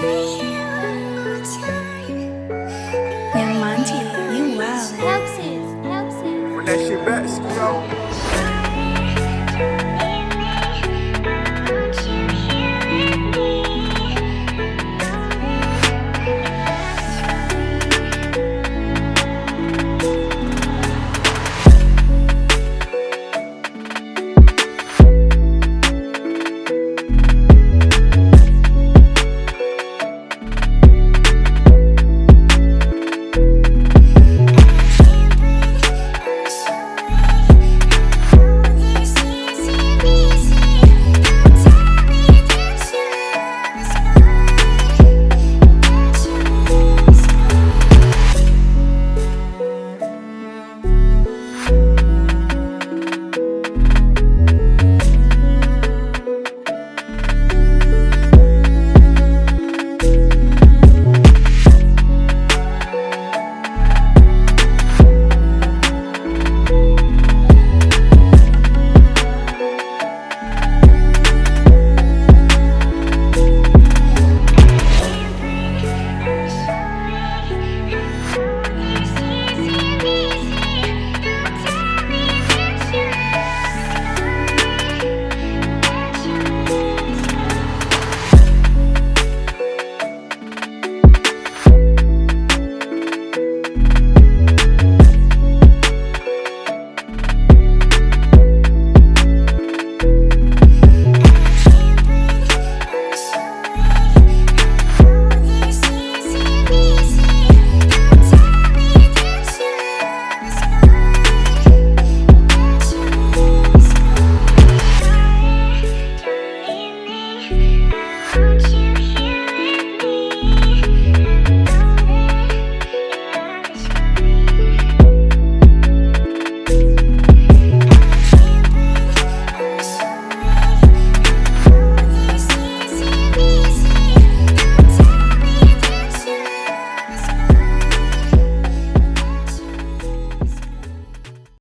Bye.